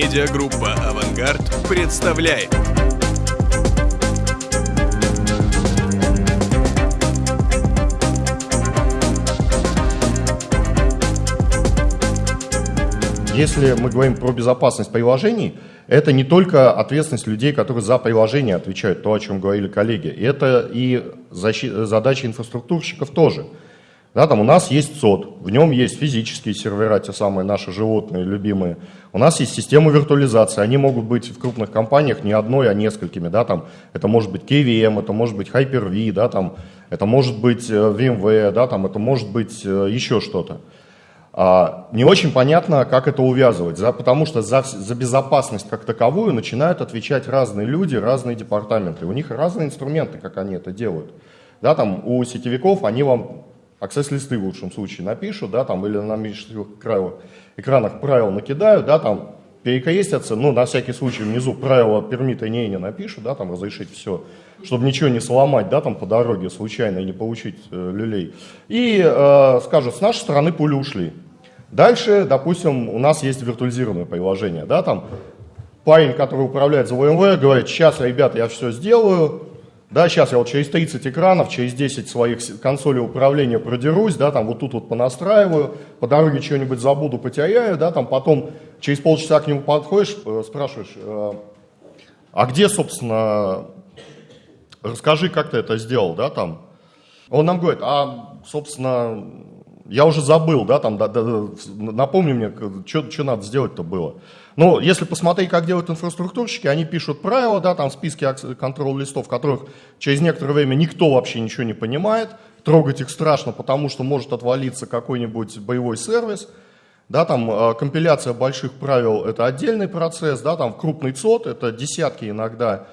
Медиагруппа «Авангард» представляет. Если мы говорим про безопасность приложений, это не только ответственность людей, которые за приложение отвечают, то, о чем говорили коллеги. Это и задача инфраструктурщиков тоже. Да, там у нас есть СОД, в нем есть физические сервера, те самые наши животные, любимые. У нас есть система виртуализации, они могут быть в крупных компаниях не одной, а несколькими. Да, там, это может быть KVM, это может быть Hyper-V, да, там, это может быть э, VMware, да, там, это может быть э, еще что-то. А, не очень понятно, как это увязывать, за, потому что за, за безопасность как таковую начинают отвечать разные люди, разные департаменты. У них разные инструменты, как они это делают. Да, там, у сетевиков они вам аксесс-листы в лучшем случае напишут, да, там, или на меньших экранах правил накидают, да, там, перекрестятся, ну, на всякий случай внизу правила пермита не не напишут, да, там, разрешить все, чтобы ничего не сломать, да, там, по дороге случайно и не получить э, люлей. И э, скажут, с нашей стороны пули ушли. Дальше, допустим, у нас есть виртуализированное приложение, да, там парень, который управляет VMware, говорит, сейчас, ребята, я все сделаю, да, сейчас я вот через 30 экранов, через 10 своих консолей управления продерусь, да, там вот тут вот понастраиваю, по дороге что-нибудь забуду, потеряю, да, там потом через полчаса к нему подходишь, э, спрашиваешь, э, а где, собственно, расскажи, как ты это сделал, да, там. Он нам говорит, а, собственно, я уже забыл, да, там, да, да, напомни мне, что надо сделать-то было. Но если посмотреть, как делают инфраструктурщики, они пишут правила, да, там списки контроль-листов, которых через некоторое время никто вообще ничего не понимает, трогать их страшно, потому что может отвалиться какой-нибудь боевой сервис, да, там э, компиляция больших правил – это отдельный процесс, да, там крупный ЦОД – это десятки иногда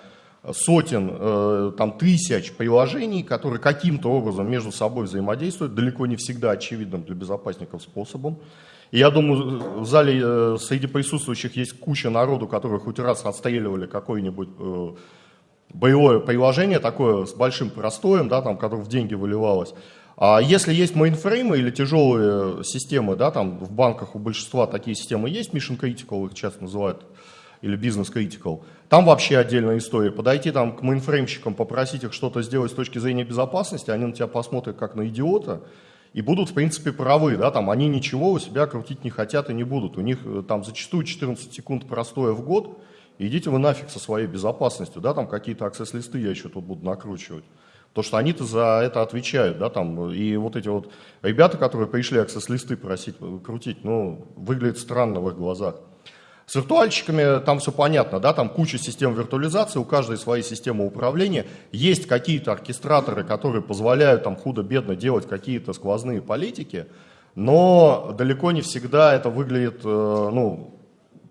сотен, э, там, тысяч приложений, которые каким-то образом между собой взаимодействуют, далеко не всегда очевидным для безопасников способом. И я думаю, в зале э, среди присутствующих есть куча народу, которые хоть раз отстреливали какое-нибудь э, боевое приложение такое с большим простоем, да, там, которое в деньги выливалось. А если есть мейнфреймы или тяжелые системы, да, там в банках у большинства такие системы есть, Mission Critical их часто называют, или Business Critical, там вообще отдельная история. Подойти там к мейнфреймщикам, попросить их что-то сделать с точки зрения безопасности, они на тебя посмотрят как на идиота, и будут, в принципе, правы, да, там они ничего у себя крутить не хотят и не будут. У них э, там зачастую 14 секунд простоя в год, идите вы нафиг со своей безопасностью, да, там какие-то access -листы я еще тут буду накручивать. То, что они-то за это отвечают, да, там, и вот эти вот ребята, которые пришли аксесс-листы просить э, крутить, ну, выглядит странно в их глазах. С виртуальщиками там все понятно, да, там куча систем виртуализации, у каждой своей системы управления. Есть какие-то оркестраторы, которые позволяют там худо-бедно делать какие-то сквозные политики, но далеко не всегда это выглядит, э, ну,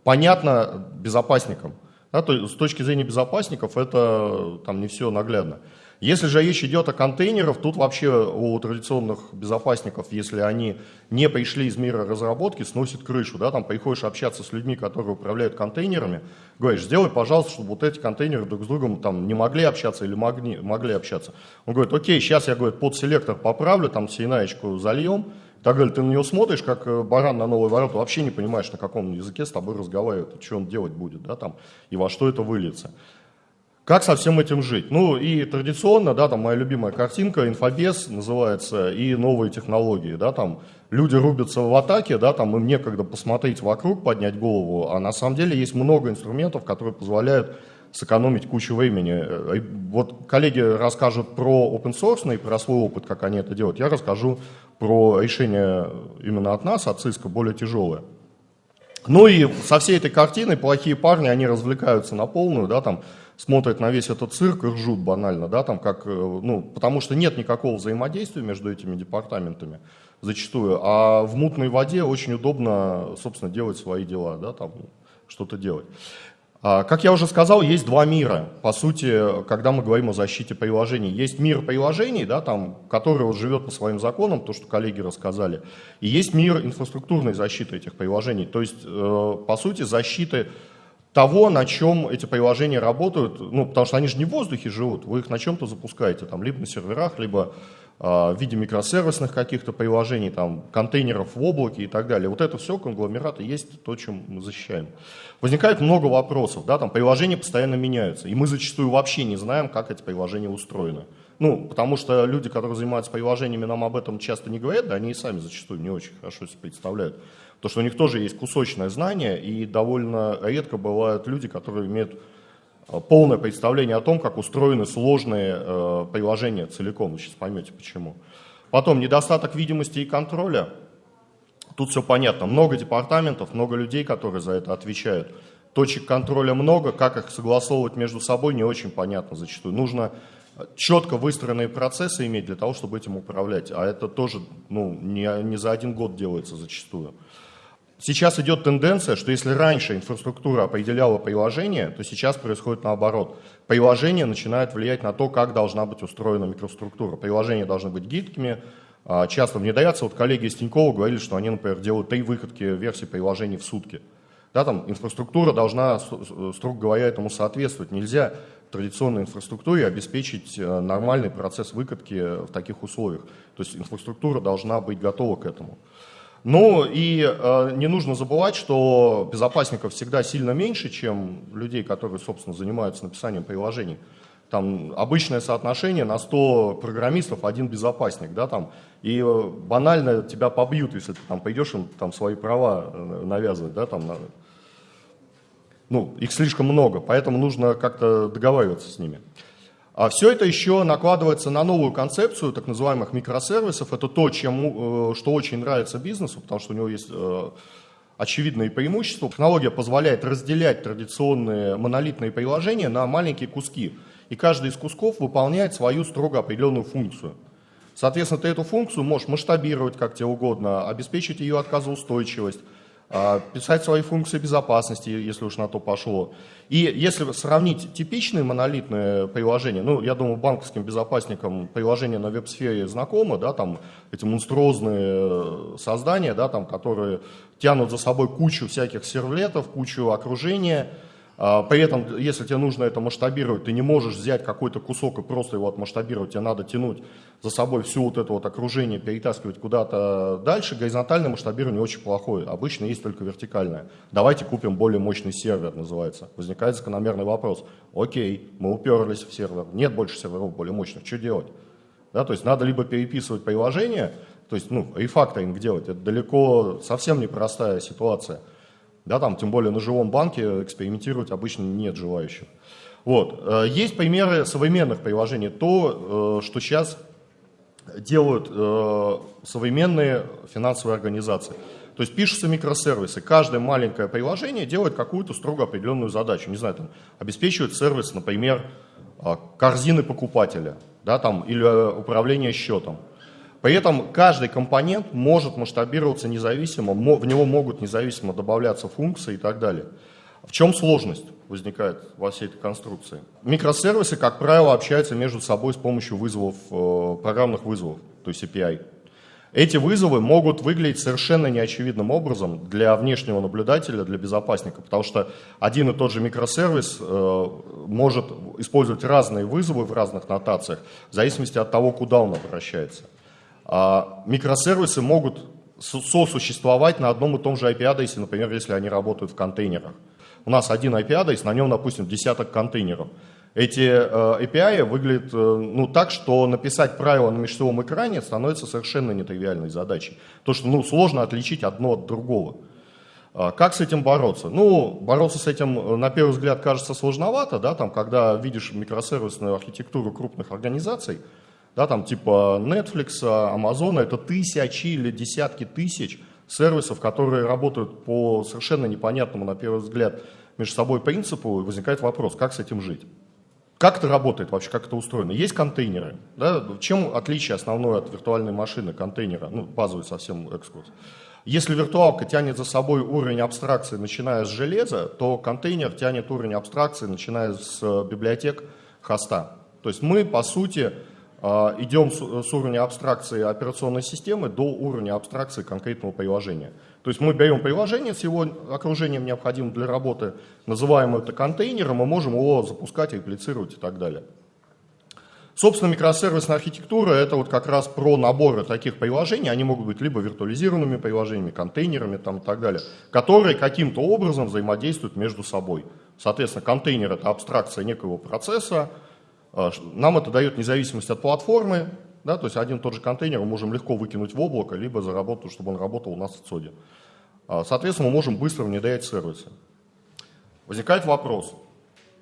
понятно безопасникам. Да, то, с точки зрения безопасников это там не все наглядно. Если же речь идет о контейнерах, тут вообще у традиционных безопасников, если они не пришли из мира разработки, сносит крышу. Да? Там приходишь общаться с людьми, которые управляют контейнерами, говоришь, сделай, пожалуйста, чтобы вот эти контейнеры друг с другом там, не могли общаться или могли, могли общаться. Он говорит, окей, сейчас я говорит, под селектор поправлю, там сейнаечку зальем, так далее. Ты на него смотришь, как э, баран на новые ворота, вообще не понимаешь, на каком языке с тобой разговаривает, что он делать будет, да, там, и во что это выльется. Как со всем этим жить? Ну и традиционно, да, там моя любимая картинка, инфобес называется, и новые технологии, да, там люди рубятся в атаке, да, там им некогда посмотреть вокруг, поднять голову, а на самом деле есть много инструментов, которые позволяют сэкономить кучу времени. Э, вот коллеги расскажут про open source и про свой опыт, как они это делают. Я расскажу про решение именно от нас, от Cisco, более тяжелое. Ну и со всей этой картиной плохие парни, они развлекаются на полную, да, там смотрят на весь этот цирк и ржут банально, да, там как, э, ну, потому что нет никакого взаимодействия между этими департаментами зачастую, а в мутной воде очень удобно, собственно, делать свои дела, да, там что-то делать. А, как я уже сказал, есть два мира. По сути, когда мы говорим о защите приложений, есть мир приложений, да, там, который вот живет по своим законам, то, что коллеги рассказали, и есть мир инфраструктурной защиты этих приложений. То есть, э, по сути, защиты того, на чем эти приложения работают, ну, потому что они же не в воздухе живут, вы их на чем-то запускаете, там, либо на серверах, либо в виде микросервисных каких-то приложений, там, контейнеров в облаке и так далее. Вот это все конгломераты есть то, чем мы защищаем. Возникает много вопросов, да, там приложения постоянно меняются, и мы зачастую вообще не знаем, как эти приложения устроены. Ну, потому что люди, которые занимаются приложениями, нам об этом часто не говорят, да, они и сами зачастую не очень хорошо себе представляют. Потому что у них тоже есть кусочное знание, и довольно редко бывают люди, которые имеют э, полное представление о том, как устроены сложные э, приложения целиком. Вы сейчас поймете почему. Потом недостаток видимости и контроля. Тут все понятно. Много департаментов, много людей, которые за это отвечают. Точек контроля много, как их согласовывать между собой не очень понятно зачастую. Нужно четко выстроенные процессы иметь для того, чтобы этим управлять. А это тоже ну, не, не за один год делается зачастую. Сейчас идет тенденция, что если раньше инфраструктура определяла приложение, то сейчас происходит наоборот. Приложение начинает влиять на то, как должна быть устроена микроструктура. Приложения должны быть гибкими, а, часто внедряться. Вот коллеги из Тинькова говорили, что они, например, делают три выходки версий приложений в сутки. Да, там инфраструктура должна, строго говоря, этому соответствовать. Нельзя традиционной инфраструктуре обеспечить э, нормальный процесс выкатки в таких условиях. То есть инфраструктура должна быть готова к этому. Ну и э, не нужно забывать, что безопасников всегда сильно меньше, чем людей, которые, собственно, занимаются написанием приложений. Там обычное соотношение на 100 программистов один безопасник, да, там, и э, банально тебя побьют, если ты там пойдешь им там свои права э, навязывать, да, там, ну, их слишком много, поэтому нужно как-то договариваться с ними. А все это еще накладывается на новую концепцию так называемых микросервисов. Это то, чем, э, что очень нравится бизнесу, потому что у него есть э, очевидные преимущества. Технология позволяет разделять традиционные монолитные приложения на маленькие куски. И каждый из кусков выполняет свою строго определенную функцию. Соответственно, ты эту функцию можешь масштабировать как тебе угодно, обеспечить ее отказоустойчивость, писать свои функции безопасности, если уж на то пошло. И если сравнить типичные монолитные приложения, ну, я думаю, банковским безопасникам приложения на веб-сфере знакомы, да, там эти монструозные э, создания, да, там, которые тянут за собой кучу всяких сервлетов, кучу окружения, а, при этом, если тебе нужно это масштабировать, ты не можешь взять какой-то кусок и просто его отмасштабировать, тебе надо тянуть за собой все вот это вот окружение, перетаскивать куда-то дальше. Горизонтальное масштабирование очень плохое, обычно есть только вертикальное. Давайте купим более мощный сервер, называется. Возникает закономерный вопрос. Окей, мы уперлись в сервер, нет больше серверов более мощных, что делать? Да, то есть надо либо переписывать приложение, то есть ну, рефакторинг делать, это далеко совсем непростая ситуация – да, там, тем более на живом банке экспериментировать обычно нет желающих. Вот. Э, есть примеры современных приложений, то, э, что сейчас делают э, современные финансовые организации. То есть пишутся микросервисы, каждое маленькое приложение делает какую-то строго определенную задачу. Не знаю, там, обеспечивает сервис, например, корзины покупателя да, там, или управление счетом. При этом каждый компонент может масштабироваться независимо, в него могут независимо добавляться функции и так далее. В чем сложность возникает во всей этой конструкции? Микросервисы, как правило, общаются между собой с помощью вызовов, э, программных вызовов, то есть API. Эти вызовы могут выглядеть совершенно неочевидным образом для внешнего наблюдателя, для безопасника, потому что один и тот же микросервис э, может использовать разные вызовы в разных нотациях, в зависимости от того, куда он обращается. А микросервисы могут сосуществовать на одном и том же IP-адресе, например, если они работают в контейнерах. У нас один IP-адрес, на нем, допустим, десяток контейнеров. Эти э, API выглядят э, ну, так, что написать правила на межсетевом экране становится совершенно нетривиальной задачей. То, что ну, сложно отличить одно от другого. А как с этим бороться? Ну, бороться с этим, э, на первый взгляд, кажется сложновато, да, там, когда видишь микросервисную архитектуру крупных организаций, да, там типа Netflix, Amazon, это тысячи или десятки тысяч сервисов, которые работают по совершенно непонятному, на первый взгляд, между собой принципу, и возникает вопрос, как с этим жить. Как это работает вообще, как это устроено? Есть контейнеры. Да? Чем отличие основное от виртуальной машины контейнера? Ну, базовый совсем экскурс. Если виртуалка тянет за собой уровень абстракции, начиная с железа, то контейнер тянет уровень абстракции, начиная с библиотек хоста. То есть мы, по сути, идем с уровня абстракции операционной системы до уровня абстракции конкретного приложения. То есть мы берем приложение с его окружением, необходимым для работы, называем это контейнером, мы можем его запускать, реплицировать и так далее. Собственно, микросервисная архитектура – это вот как раз про наборы таких приложений, они могут быть либо виртуализированными приложениями, контейнерами там, и так далее, которые каким-то образом взаимодействуют между собой. Соответственно, контейнер – это абстракция некого процесса, а, нам это дает независимость от платформы, да, то есть один и тот же контейнер мы можем легко выкинуть в облако, либо заработать, чтобы он работал у нас в ЦОДе. А, соответственно, мы можем быстро внедрять сервисы. Возникает вопрос,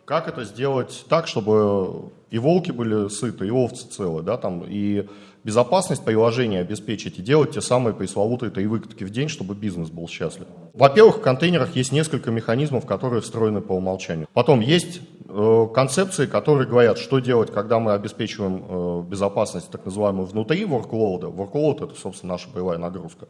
как это сделать так, чтобы и волки были сыты, и овцы целы, да, там, и безопасность приложения обеспечить, и делать те самые пресловутые три выкатки в день, чтобы бизнес был счастлив. Во-первых, в контейнерах есть несколько механизмов, которые встроены по умолчанию. Потом есть э, концепции, которые говорят, что делать, когда мы обеспечиваем э, безопасность так называемую внутри workload. Workload – это, собственно, наша боевая нагрузка.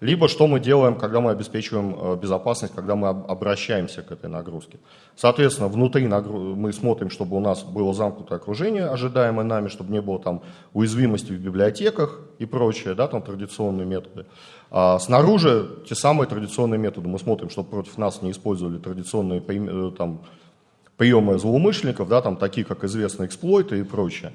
Либо что мы делаем, когда мы обеспечиваем э, безопасность, когда мы обращаемся к этой нагрузке. Соответственно, внутри мы смотрим, чтобы у нас было замкнутое окружение, ожидаемое нами, чтобы не было там уязвимости в библиотеках и прочее, да, там традиционные методы. А снаружи те самые традиционные методы. Мы смотрим, чтобы против нас не использовали традиционные э, там, приемы злоумышленников, да, там, такие как известные эксплойты и прочее.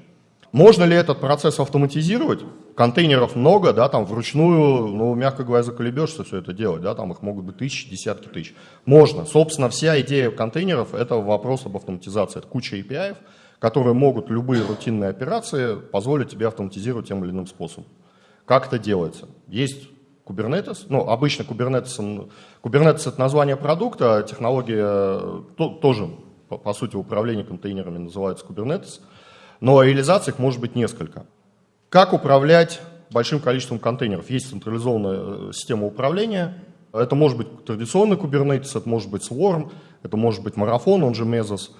Можно ли этот процесс автоматизировать? Контейнеров много, да, там вручную, ну, мягко говоря, заколебешься все это делать, да, там их могут быть тысячи, десятки тысяч. Можно. Собственно, вся идея контейнеров – это вопрос об автоматизации. Это куча API, которые могут любые рутинные операции позволить тебе автоматизировать тем или иным способом. Как это делается? Есть Kubernetes, ну, обычно Kubernetes, Kubernetes это название продукта, а технология то, тоже, по, по сути, управление контейнерами называется Kubernetes – но реализаций их может быть несколько. Как управлять большим количеством контейнеров? Есть централизованная э, система управления. Это может быть традиционный Kubernetes, это может быть Swarm, это может быть Marathon, он же Mesos.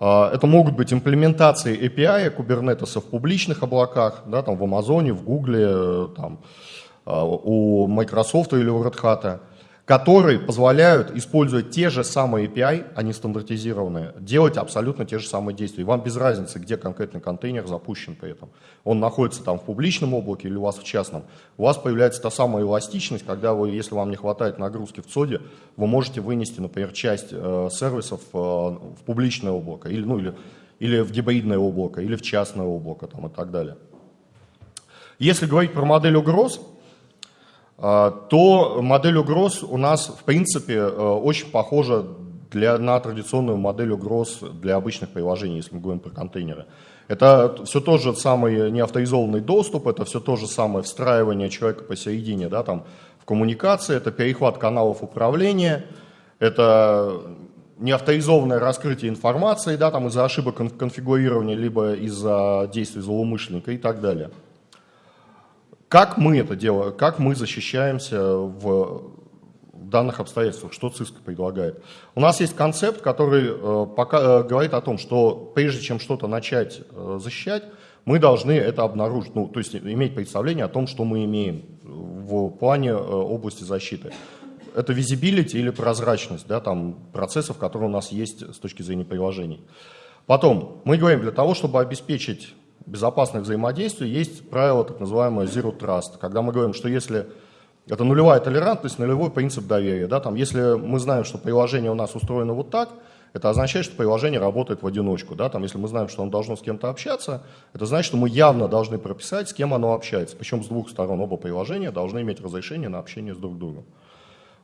А, это могут быть имплементации API Kubernetes в публичных облаках, да, там в Амазоне, в Гугле, э, там, а, у Microsoft или у Red Hat которые позволяют использовать те же самые API, они стандартизированные, делать абсолютно те же самые действия. И вам без разницы, где конкретный контейнер запущен при этом. Он находится там в публичном облаке или у вас в частном. У вас появляется та самая эластичность, когда вы, если вам не хватает нагрузки в ЦОДе, вы можете вынести, например, часть э, сервисов э, в публичное облако или, ну, или, или в гибридное облако, или в частное облако там, и так далее. Если говорить про модель угроз, а, то модель угроз у нас, в принципе, э, очень похожа для, на традиционную модель угроз для обычных приложений, если мы говорим про контейнеры. Это все тот же самый неавторизованный доступ, это все то же самое встраивание человека посередине да, там, в коммуникации, это перехват каналов управления, это неавторизованное раскрытие информации да, там, из-за ошибок конфигурирования, либо из-за действий злоумышленника и так далее. Как мы это делаем, как мы защищаемся в данных обстоятельствах, что ЦИСК предлагает. У нас есть концепт, который э, пока, э, говорит о том, что прежде чем что-то начать э, защищать, мы должны это обнаружить, ну, то есть иметь представление о том, что мы имеем в плане области защиты. Это визибилити или прозрачность да, там, процессов, которые у нас есть с точки зрения приложений. Потом, мы говорим, для того, чтобы обеспечить безопасных взаимодействий есть правило так называемое Zero Trust, когда мы говорим, что если это нулевая толерантность, нулевой принцип доверия. Да, там, если мы знаем, что приложение у нас устроено вот так, это означает, что приложение работает в одиночку. Да? Там, если мы знаем, что оно должно с кем-то общаться, это значит, что мы явно должны прописать, с кем оно общается. Причем с двух сторон оба приложения должны иметь разрешение на общение с друг другом.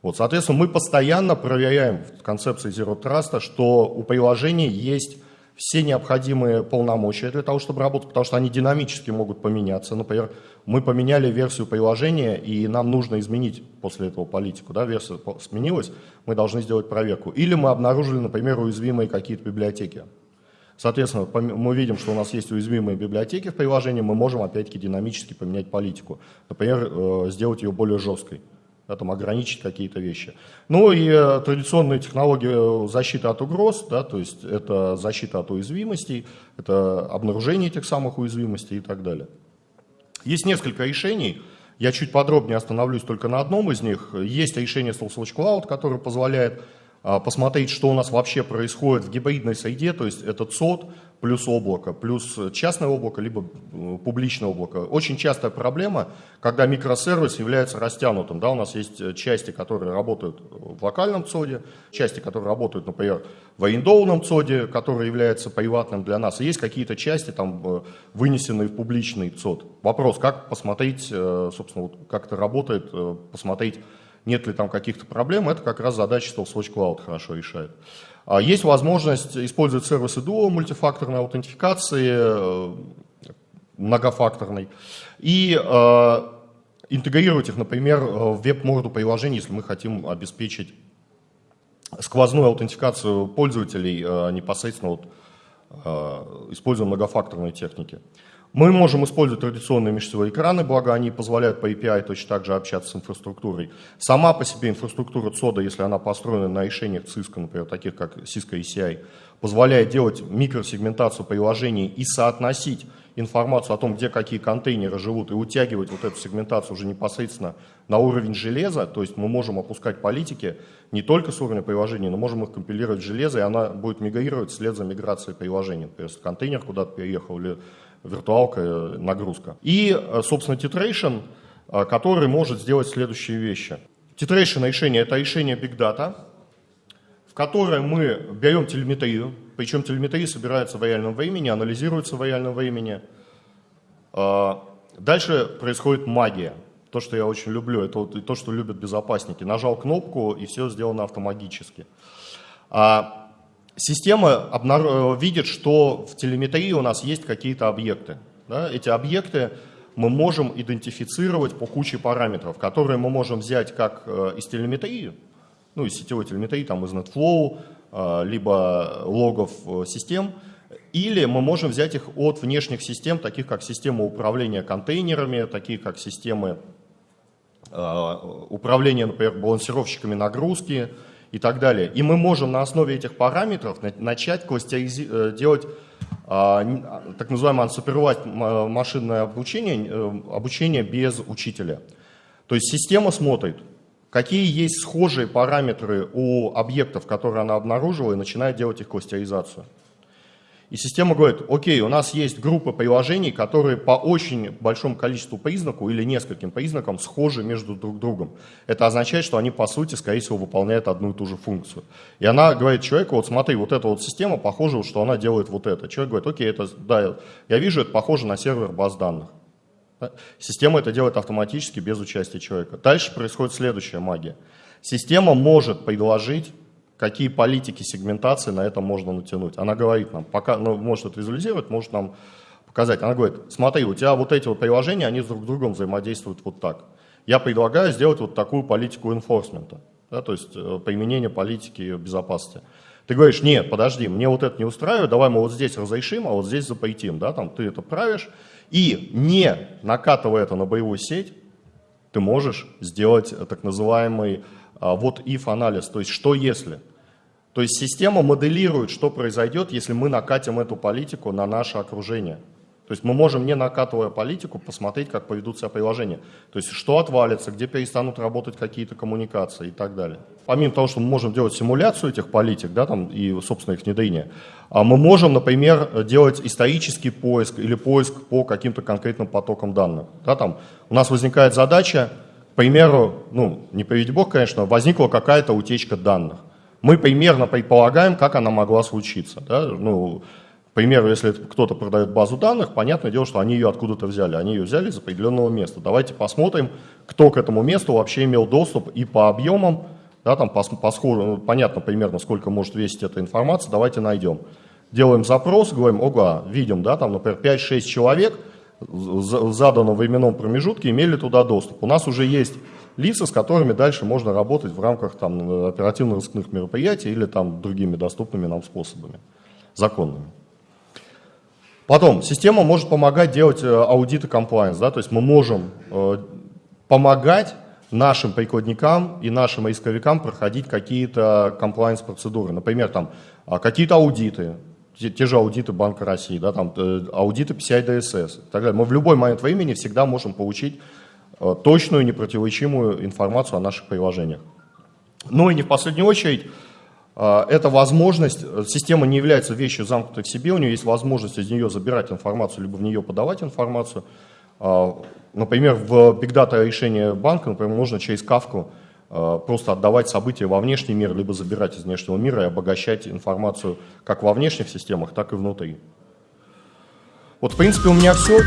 Вот, соответственно, мы постоянно проверяем в концепции Zero Trust, что у приложения есть все необходимые полномочия для того, чтобы работать, потому что они динамически могут поменяться. Например, мы поменяли версию приложения, и нам нужно изменить после этого политику. Да, версия сменилась, мы должны сделать проверку. Или мы обнаружили, например, уязвимые какие-то библиотеки. Соответственно, мы видим, что у нас есть уязвимые библиотеки в приложении, мы можем опять-таки динамически поменять политику. Например, э, сделать ее более жесткой да, там, ограничить какие-то вещи. Ну и э, традиционные технологии защиты от угроз, да, то есть это защита от уязвимостей, это обнаружение этих самых уязвимостей и так далее. Есть несколько решений, я чуть подробнее остановлюсь только на одном из них. Есть решение SourceWatch Cloud, которое позволяет посмотреть, что у нас вообще происходит в гибридной среде, то есть это ЦОД плюс облако, плюс частное облако, либо э, публичное облако. Очень частая проблема, когда микросервис является растянутым. Да, у нас есть э, части, которые работают в локальном ЦОДе, части, которые работают, например, в арендованном ЦОДе, который является приватным для нас. И есть какие-то части, там, э, вынесенные в публичный ЦОД. Вопрос, как посмотреть, собственно, как это работает, посмотреть, нет ли там каких-то проблем, это как раз задача, Swatch Cloud хорошо решает. А есть возможность использовать сервисы Duo мультифакторной аутентификации, э, многофакторной, и э, интегрировать их, например, в веб-морду приложений, если мы хотим обеспечить сквозную аутентификацию пользователей э, непосредственно вот, используя многофакторные техники. Мы можем использовать традиционные межсетевые экраны, благо они позволяют по API точно так же общаться с инфраструктурой. Сама по себе инфраструктура CODA, если она построена на решениях Cisco, например, таких как Cisco ECI, позволяет делать микросегментацию приложений и соотносить информацию о том, где какие контейнеры живут, и утягивать вот эту сегментацию уже непосредственно на уровень железа, то есть мы можем опускать политики не только с уровня приложения, но можем их компилировать в железо, и она будет мигрировать вслед за миграцией приложения. То есть контейнер куда-то переехал или виртуалка, э, нагрузка. И, э, собственно, Titration, э, который может сделать следующие вещи. Titration решение – это решение Big Data, в которое мы берем телеметрию, причем телеметрия собирается в реальном времени, анализируется в реальном времени. Дальше происходит магия. То, что я очень люблю, это то, что любят безопасники. Нажал кнопку, и все сделано автоматически. А Система обнар... видит, что в телеметрии у нас есть какие-то объекты. Да? Эти объекты мы можем идентифицировать по куче параметров, которые мы можем взять как э, из телеметрии, ну, из сетевой телеметрии, там, из NetFlow, э, либо логов э, систем, или мы можем взять их от внешних систем, таких как система управления контейнерами, такие как системы управления, например, балансировщиками нагрузки, и так далее. И мы можем на основе этих параметров начать э, делать а, так называемое unsupervised машинное обучение, э, обучение без учителя. То есть система смотрит, какие есть схожие параметры у объектов, которые она обнаружила, и начинает делать их кластеризацию. И система говорит, окей, у нас есть группа приложений, которые по очень большому количеству признаков или нескольким признакам схожи между друг другом. Это означает, что они по сути, скорее всего, выполняют одну и ту же функцию. И она говорит человеку, вот смотри, вот эта вот система похожа, что она делает вот это. Человек говорит, окей, это, да, я вижу, это похоже на сервер баз данных. Система это делает автоматически, без участия человека. Дальше происходит следующая магия. Система может предложить какие политики сегментации на это можно натянуть. Она говорит нам, пока, ну, может это визуализировать, может нам показать. Она говорит, смотри, у тебя вот эти вот приложения, они друг с другом взаимодействуют вот так. Я предлагаю сделать вот такую политику enforcement, да, то есть э, применение политики безопасности. Ты говоришь, нет, подожди, мне вот это не устраивает, давай мы вот здесь разрешим, а вот здесь запретим, да, там ты это правишь, и не накатывая это на боевую сеть, ты можешь сделать так называемый вот if анализ, то есть что если. То есть система моделирует, что произойдет, если мы накатим эту политику на наше окружение. То есть мы можем, не накатывая политику, посмотреть, как поведут себя приложения. То есть что отвалится, где перестанут работать какие-то коммуникации и так далее. Помимо того, что мы можем делать симуляцию этих политик да, там, и, собственно, их внедрение, а мы можем, например, делать исторический поиск или поиск по каким-то конкретным потокам данных. Да, там, у нас возникает задача примеру, ну, не приведи бог, конечно, возникла какая-то утечка данных. Мы примерно предполагаем, как она могла случиться. Да? Ну, к примеру, если кто-то продает базу данных, понятное дело, что они ее откуда-то взяли. Они ее взяли из определенного места. Давайте посмотрим, кто к этому месту вообще имел доступ и по объемам, да, там по, по сходу, ну, понятно примерно, сколько может весить эта информация, давайте найдем. Делаем запрос, говорим, ого, видим, да, там, например, 5-6 человек – в заданном временном промежутке имели туда доступ. У нас уже есть лица, с которыми дальше можно работать в рамках там, оперативно-розыскных мероприятий или там, другими доступными нам способами, законными. Потом, система может помогать делать э, аудиты compliance, да, то есть мы можем э, помогать нашим прикладникам и нашим рисковикам проходить какие-то compliance процедуры, например, там а, какие-то аудиты, те, те же аудиты Банка России, да, там, э, аудиты PCI DSS и так далее. Мы в любой момент времени всегда можем получить э, точную, непротиворечимую информацию о наших приложениях. Ну и не в последнюю очередь, А, это возможность, система не является вещью замкнутой в себе, у нее есть возможность из нее забирать информацию, либо в нее подавать информацию. Например, в Big Data решении банка, например, можно через кавку просто отдавать события во внешний мир, либо забирать из внешнего мира и обогащать информацию как во внешних системах, так и внутри. Вот, в принципе, у меня все.